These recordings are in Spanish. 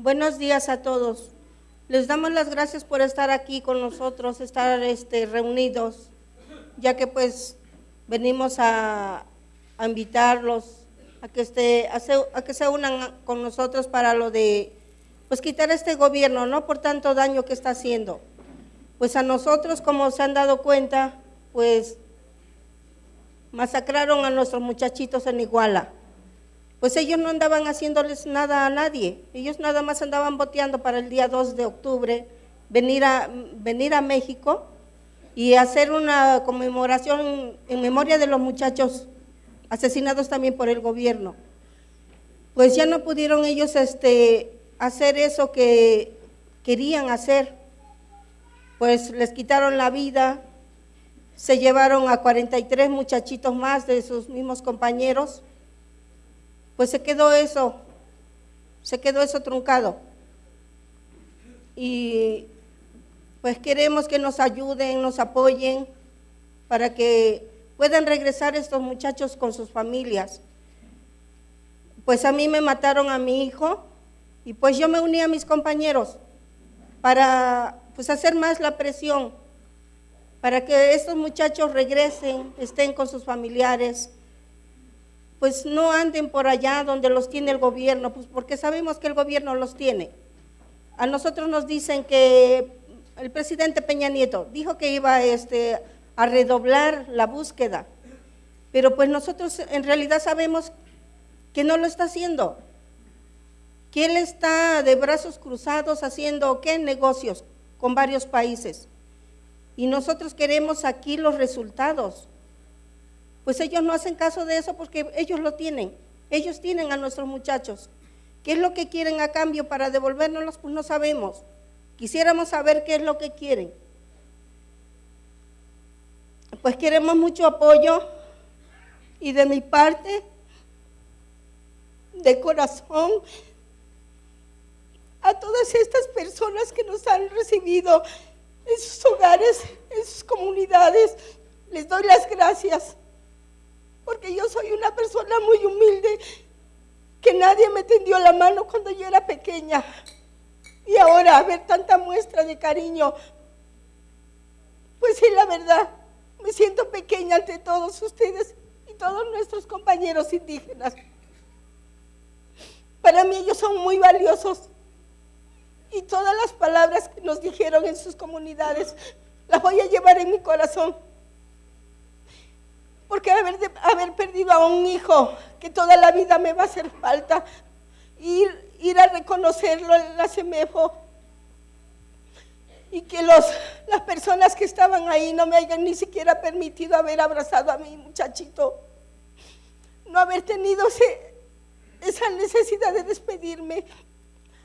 Buenos días a todos. Les damos las gracias por estar aquí con nosotros, estar este, reunidos, ya que pues venimos a, invitarlos a que, este, a, que se unan con nosotros para lo de pues quitar este gobierno, ¿no? Por tanto daño que está haciendo. Pues a nosotros, como se han dado cuenta, pues masacraron a nuestros muchachitos en Iguala. Pues ellos no andaban haciéndoles nada a nadie, ellos nada más andaban boteando para el día 2 de octubre, venir a, venir a México y hacer una conmemoración en memoria de los muchachos asesinados también por el gobierno. Pues ya no pudieron ellos este, hacer eso que querían hacer, pues les quitaron la vida, se llevaron a 43 muchachitos más de sus mismos compañeros, pues se quedó eso, se quedó eso truncado. Y pues queremos que nos ayuden, nos apoyen para que puedan regresar estos muchachos con sus familias. Pues a mí me mataron a mi hijo y pues yo me uní a mis compañeros para pues hacer más la presión, para que estos muchachos regresen, estén con sus familiares, pues no anden por allá donde los tiene el gobierno, pues porque sabemos que el gobierno los tiene. A nosotros nos dicen que el presidente Peña Nieto dijo que iba este, a redoblar la búsqueda, pero pues nosotros en realidad sabemos que no lo está haciendo, que él está de brazos cruzados haciendo qué negocios con varios países. Y nosotros queremos aquí los resultados. Pues ellos no hacen caso de eso porque ellos lo tienen. Ellos tienen a nuestros muchachos. ¿Qué es lo que quieren a cambio para devolvérnoslos? Pues no sabemos. Quisiéramos saber qué es lo que quieren. Pues queremos mucho apoyo y de mi parte, de corazón, a todas estas personas que nos han recibido en sus hogares, en sus comunidades, les doy las gracias porque yo soy una persona muy humilde, que nadie me tendió la mano cuando yo era pequeña. Y ahora ver tanta muestra de cariño, pues sí, la verdad, me siento pequeña ante todos ustedes y todos nuestros compañeros indígenas. Para mí ellos son muy valiosos y todas las palabras que nos dijeron en sus comunidades las voy a llevar en mi corazón porque haber, haber perdido a un hijo que toda la vida me va a hacer falta, ir, ir a reconocerlo en la CEMEFO y que los, las personas que estaban ahí no me hayan ni siquiera permitido haber abrazado a mi muchachito, no haber tenido esa necesidad de despedirme,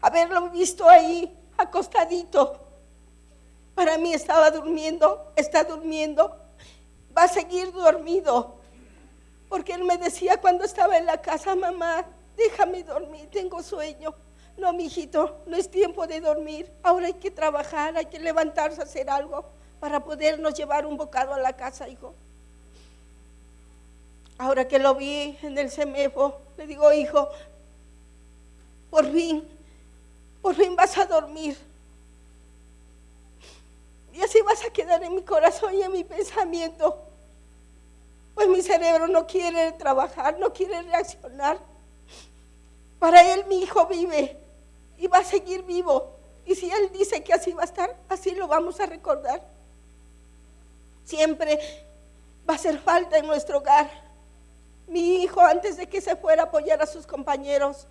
haberlo visto ahí acostadito. Para mí estaba durmiendo, está durmiendo, va a seguir dormido. Porque él me decía cuando estaba en la casa, mamá, déjame dormir, tengo sueño. No, mijito, no es tiempo de dormir. Ahora hay que trabajar, hay que levantarse a hacer algo para podernos llevar un bocado a la casa, hijo. Ahora que lo vi en el semefo, le digo, hijo, por fin, por fin vas a dormir. Y así vas a quedar en mi corazón y en mi pensamiento. Pues mi cerebro no quiere trabajar, no quiere reaccionar. Para él mi hijo vive y va a seguir vivo. Y si él dice que así va a estar, así lo vamos a recordar. Siempre va a hacer falta en nuestro hogar. Mi hijo, antes de que se fuera a apoyar a sus compañeros,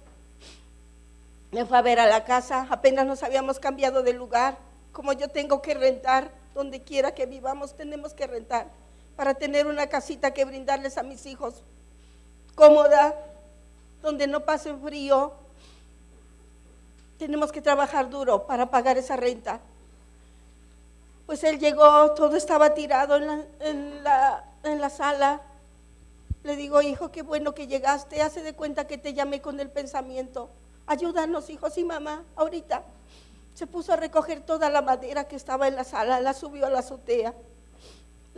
me fue a ver a la casa. Apenas nos habíamos cambiado de lugar. Como yo tengo que rentar, donde quiera que vivamos, tenemos que rentar para tener una casita que brindarles a mis hijos cómoda, donde no pasen frío. Tenemos que trabajar duro para pagar esa renta. Pues él llegó, todo estaba tirado en la, en la, sala. Le digo, hijo, qué bueno que llegaste. Hace de cuenta que te llamé con el pensamiento. Ayúdanos, hijos y mamá, ahorita. Se puso a recoger toda la madera que estaba en la sala, la subió a la azotea.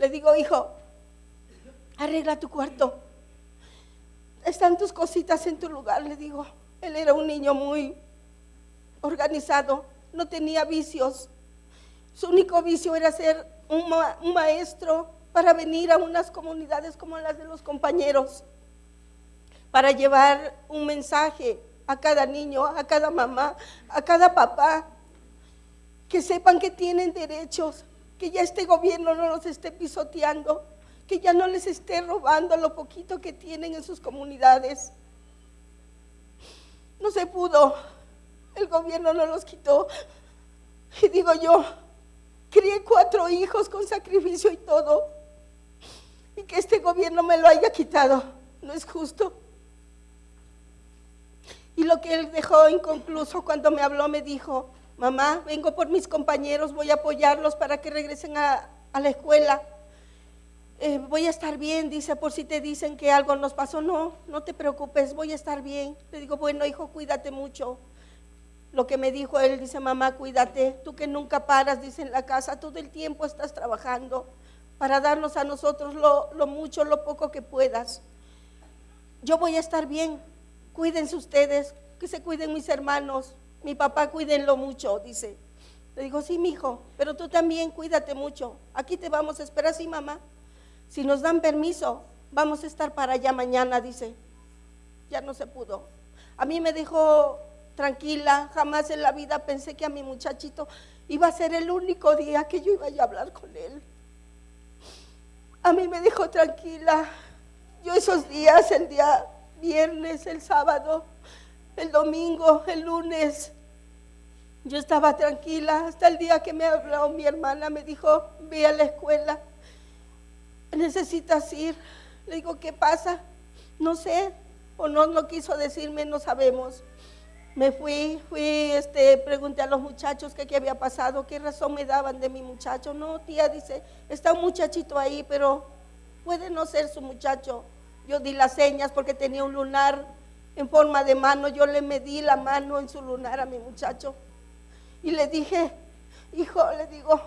Le digo, hijo, arregla tu cuarto. Están tus cositas en tu lugar, le digo. Él era un niño muy, organizado, no tenía vicios. Su único vicio era ser un, maestro para venir a unas comunidades como las de los compañeros, para llevar un mensaje a cada niño, a cada mamá, a cada papá, que sepan que tienen derechos, que ya este gobierno no los esté pisoteando, que ya no les esté robando lo poquito que tienen en sus comunidades. No se pudo, el gobierno no los quitó. Y digo yo, crié cuatro hijos con sacrificio y todo, y que este gobierno me lo haya quitado, no es justo. Y lo que él dejó inconcluso cuando me habló, me dijo, mamá, vengo por mis compañeros, voy a apoyarlos para que regresen a, la escuela. Eh, voy a estar bien, dice, por si te dicen que algo nos pasó. No, no te preocupes, voy a estar bien. Le digo, bueno, hijo, cuídate mucho. Lo que me dijo él, dice, mamá, cuídate, tú que nunca paras, dice en la casa, todo el tiempo estás trabajando para darnos a nosotros lo, lo mucho, lo poco que puedas. Yo voy a estar bien, cuídense ustedes, que se cuiden mis hermanos, mi papá cuídenlo mucho, dice. Le digo, sí, mi hijo, pero tú también cuídate mucho. Aquí te vamos a esperar, sí, mamá. Si nos dan permiso, vamos a estar para allá mañana, dice. Ya no se pudo. A mí me dejó tranquila, jamás en la vida pensé que a mi muchachito iba a ser el único día que yo iba a hablar con él. A mí me dejó tranquila. Yo esos días, el día viernes, el sábado, el domingo, el lunes. Yo estaba tranquila hasta el día que me habló mi hermana, me dijo, ve a la escuela, necesitas ir. Le digo, ¿qué pasa? No sé, o no, no quiso decirme, no sabemos. Me fui, fui, este, pregunté a los muchachos qué, qué había pasado, qué razón me daban de mi muchacho. No, tía, dice, está un muchachito ahí, pero puede no ser su muchacho. Yo di las señas porque tenía un lunar en forma de mano. Yo le medí la mano en su lunar a mi muchacho. Y le dije, hijo, le digo,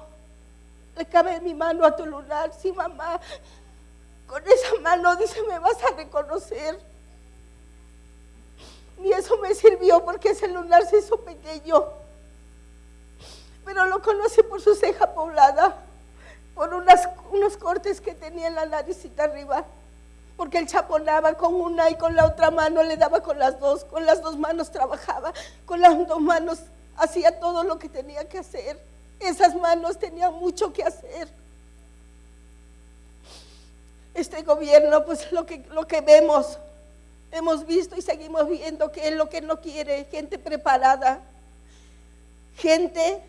le cabe mi mano a tu lunar. Sí, mamá, con esa mano, dice, me vas a reconocer. Y eso me sirvió porque ese lunar se hizo pequeño. Pero lo conocí por su ceja poblada, por unas, unos cortes que tenía en la naricita arriba porque él chaponaba con una y con la otra mano le daba con las dos, con las dos manos trabajaba, con las dos manos hacía todo lo que tenía que hacer. Esas manos tenían mucho que hacer. Este gobierno, pues lo que, lo que vemos, hemos visto y seguimos viendo que es lo que no quiere, gente preparada, gente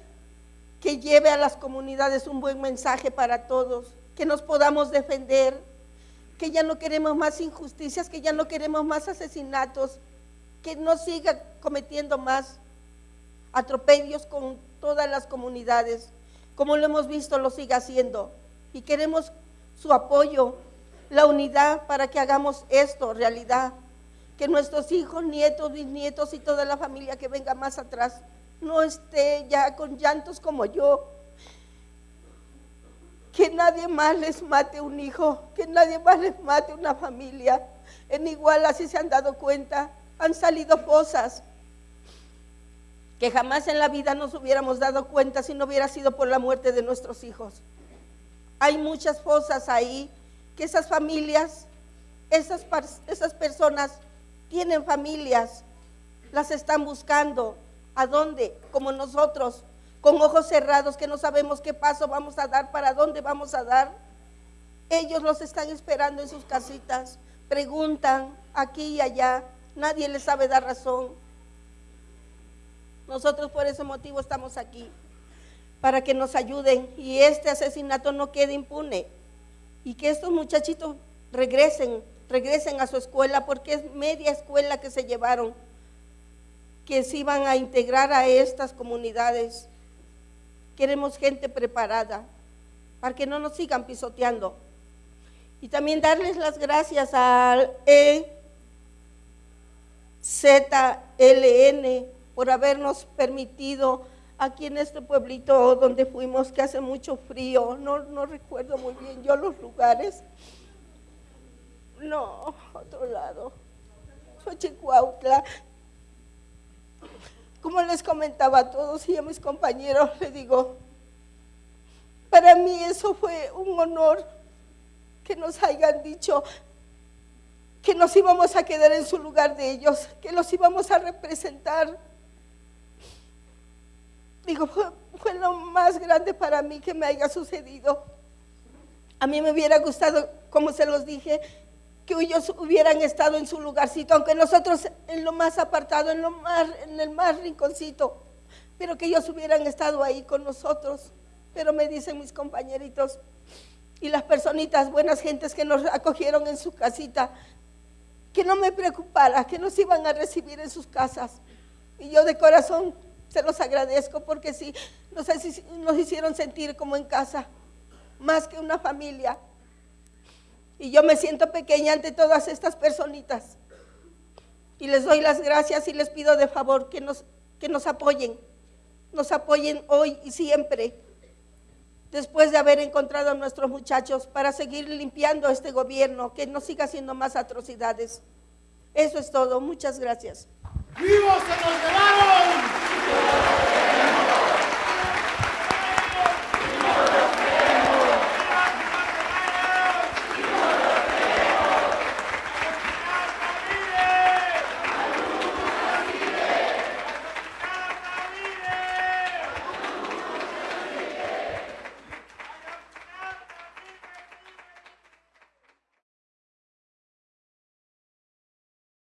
que lleve a las comunidades un buen mensaje para todos, que nos podamos defender, que ya no queremos más injusticias, que ya no queremos más asesinatos, que no siga cometiendo más atropellos con todas las comunidades, como lo hemos visto, lo siga haciendo. Y queremos su apoyo, la unidad para que hagamos esto realidad, que nuestros hijos, nietos, bisnietos y toda la familia que venga más atrás no esté ya con llantos como yo, que nadie más les mate un hijo, que nadie más les mate una familia. En igual así se han dado cuenta, han salido fosas que jamás en la vida nos hubiéramos dado cuenta si no hubiera sido por la muerte de nuestros hijos. Hay muchas fosas ahí que esas familias, esas, esas personas tienen familias, las están buscando. ¿A dónde? Como nosotros, con ojos cerrados, que no sabemos qué paso vamos a dar, para dónde vamos a dar. Ellos los están esperando en sus casitas, preguntan aquí y allá, nadie les sabe dar razón. Nosotros por ese motivo estamos aquí, para que nos ayuden y este asesinato no quede impune y que estos muchachitos regresen, regresen a su escuela, porque es media escuela que se llevaron, que se iban a integrar a estas comunidades. Queremos gente preparada para que no nos sigan pisoteando. Y también darles las gracias al EZLN por habernos permitido aquí en este pueblito donde fuimos, que hace mucho frío, no, no recuerdo muy bien yo los lugares. No, otro lado. Xochicuautla. Como les comentaba a todos y a mis compañeros, les digo, para mí eso fue un honor que nos hayan dicho que nos íbamos a quedar en su lugar de ellos, que los íbamos a representar. Digo, fue, fue lo más grande para mí que me haya sucedido. A mí me hubiera gustado, como se los dije, que ellos hubieran estado en su lugarcito, aunque nosotros en lo más apartado, en, lo más, en el más rinconcito, pero que ellos hubieran estado ahí con nosotros. Pero me dicen mis compañeritos y las personitas, buenas gentes que nos acogieron en su casita, que no me preocupara, que nos iban a recibir en sus casas. Y yo de corazón se los agradezco porque sí, nos, nos hicieron sentir como en casa, más que una familia. Y yo me siento pequeña ante todas estas personitas. Y les doy las gracias y les pido de favor que nos, que nos apoyen, nos apoyen hoy y siempre, después de haber encontrado a nuestros muchachos, para seguir limpiando este gobierno, que no siga haciendo más atrocidades. Eso es todo. Muchas gracias. ¡Vivos se nos llevaron!